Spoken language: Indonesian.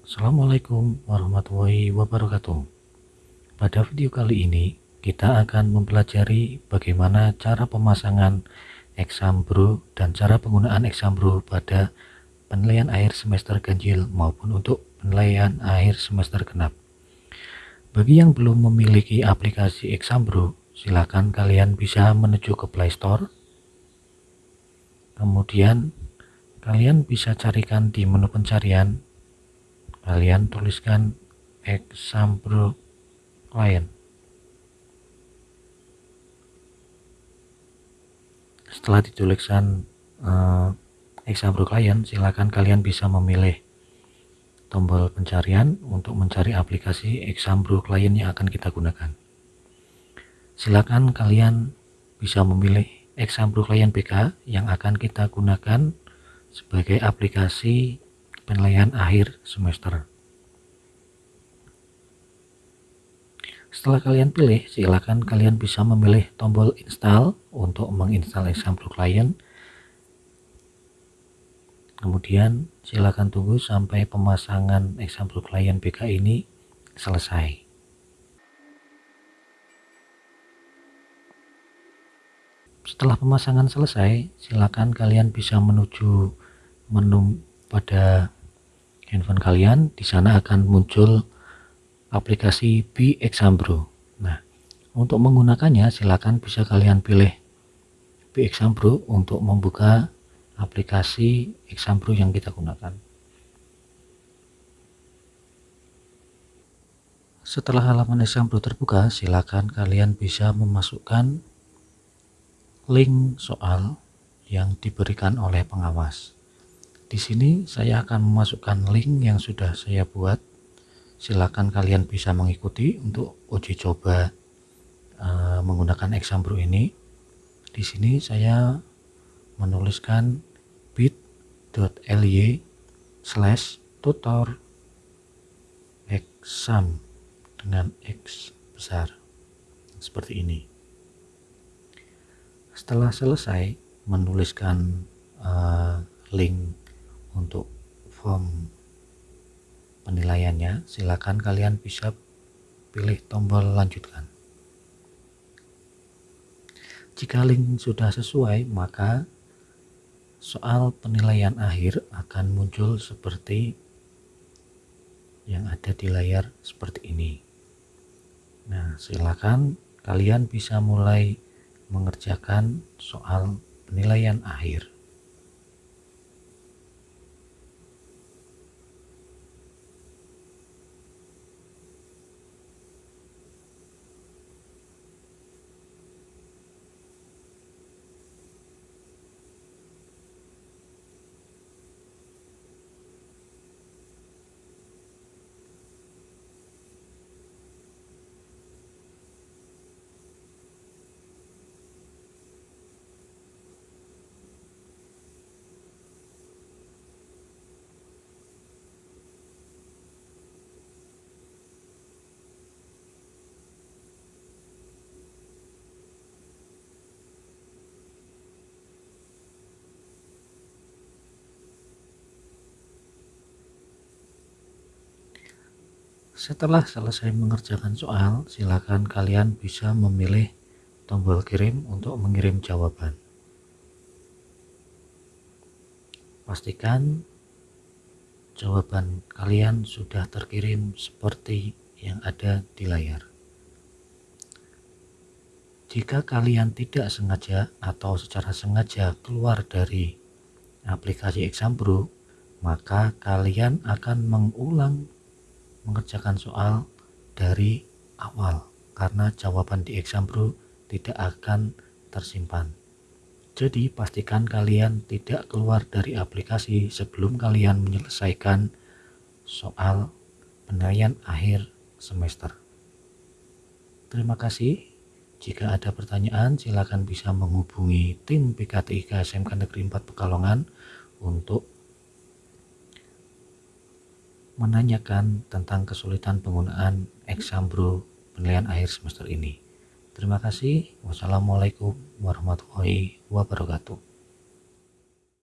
Assalamualaikum warahmatullahi wabarakatuh. Pada video kali ini kita akan mempelajari bagaimana cara pemasangan eksambro dan cara penggunaan eksambro pada penilaian akhir semester ganjil maupun untuk penilaian akhir semester genap. Bagi yang belum memiliki aplikasi eksambro silahkan kalian bisa menuju ke playstore kemudian kalian bisa carikan di menu pencarian kalian tuliskan example client. Setelah dituliskan uh, example client silakan kalian bisa memilih tombol pencarian untuk mencari aplikasi example client yang akan kita gunakan. Silakan kalian bisa memilih example client BK yang akan kita gunakan sebagai aplikasi penilaian akhir semester. Setelah kalian pilih, silakan kalian bisa memilih tombol install untuk menginstal example client. Kemudian silakan tunggu sampai pemasangan example client BK ini selesai. Setelah pemasangan selesai, silakan kalian bisa menuju menu pada handphone kalian di sana akan muncul aplikasi Bi Exambro nah untuk menggunakannya silakan bisa kalian pilih Bi Exambro untuk membuka aplikasi Exambro yang kita gunakan. Setelah halaman Exambro terbuka silakan kalian bisa memasukkan link soal yang diberikan oleh pengawas di sini saya akan memasukkan link yang sudah saya buat. Silakan kalian bisa mengikuti untuk uji coba uh, menggunakan Exambro ini. Di sini saya menuliskan bit.ly slash tutor exam dengan X besar seperti ini setelah selesai menuliskan uh, link untuk form penilaiannya silakan kalian bisa pilih tombol lanjutkan. Jika link sudah sesuai maka soal penilaian akhir akan muncul seperti yang ada di layar seperti ini. Nah silakan kalian bisa mulai mengerjakan soal penilaian akhir Setelah selesai mengerjakan soal, silakan kalian bisa memilih tombol kirim untuk mengirim jawaban. Pastikan jawaban kalian sudah terkirim seperti yang ada di layar. Jika kalian tidak sengaja atau secara sengaja keluar dari aplikasi Exambro, maka kalian akan mengulang mengerjakan soal dari awal karena jawaban di exam bro tidak akan tersimpan. Jadi pastikan kalian tidak keluar dari aplikasi sebelum kalian menyelesaikan soal penilaian akhir semester. Terima kasih. Jika ada pertanyaan silakan bisa menghubungi tim PKTIK SMK Negeri 4 Pekalongan untuk menanyakan tentang kesulitan penggunaan Exambro penilaian akhir semester ini. Terima kasih. Wassalamualaikum warahmatullahi wabarakatuh.